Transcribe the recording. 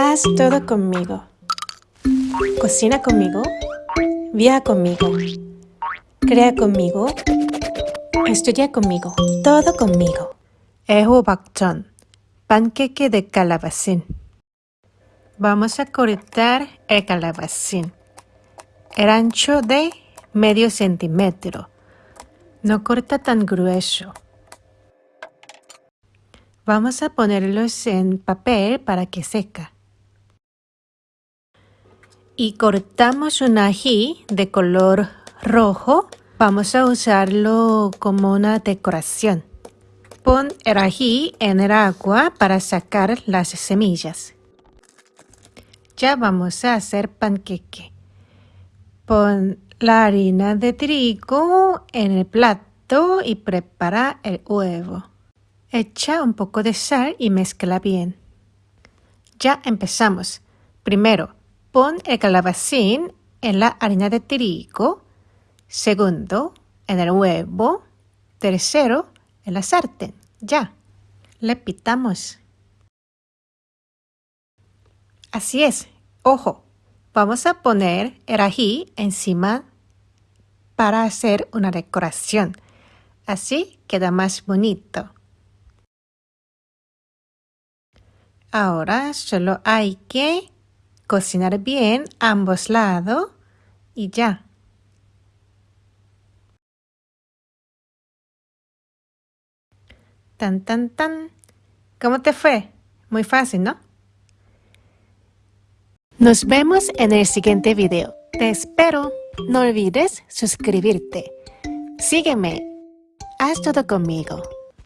Haz todo conmigo. Cocina conmigo. Viaja conmigo. Crea conmigo. Estudia conmigo. Todo conmigo. Ehobakchon. Panqueque de calabacín. Vamos a cortar el calabacín. El ancho de medio centímetro. No corta tan grueso. Vamos a ponerlos en papel para que seca. Y cortamos un ají de color rojo. Vamos a usarlo como una decoración. Pon el ají en el agua para sacar las semillas. Ya vamos a hacer panqueque. Pon la harina de trigo en el plato y prepara el huevo. Echa un poco de sal y mezcla bien. Ya empezamos. Primero, pon el calabacín en la harina de trigo. Segundo, en el huevo. Tercero, en la sartén. Ya. Le pitamos. Así es. Ojo, vamos a poner el ají encima para hacer una decoración. Así queda más bonito. Ahora solo hay que cocinar bien ambos lados y ya. Tan, tan, tan. ¿Cómo te fue? Muy fácil, ¿no? Nos vemos en el siguiente video. Te espero. No olvides suscribirte. Sígueme. Haz todo conmigo.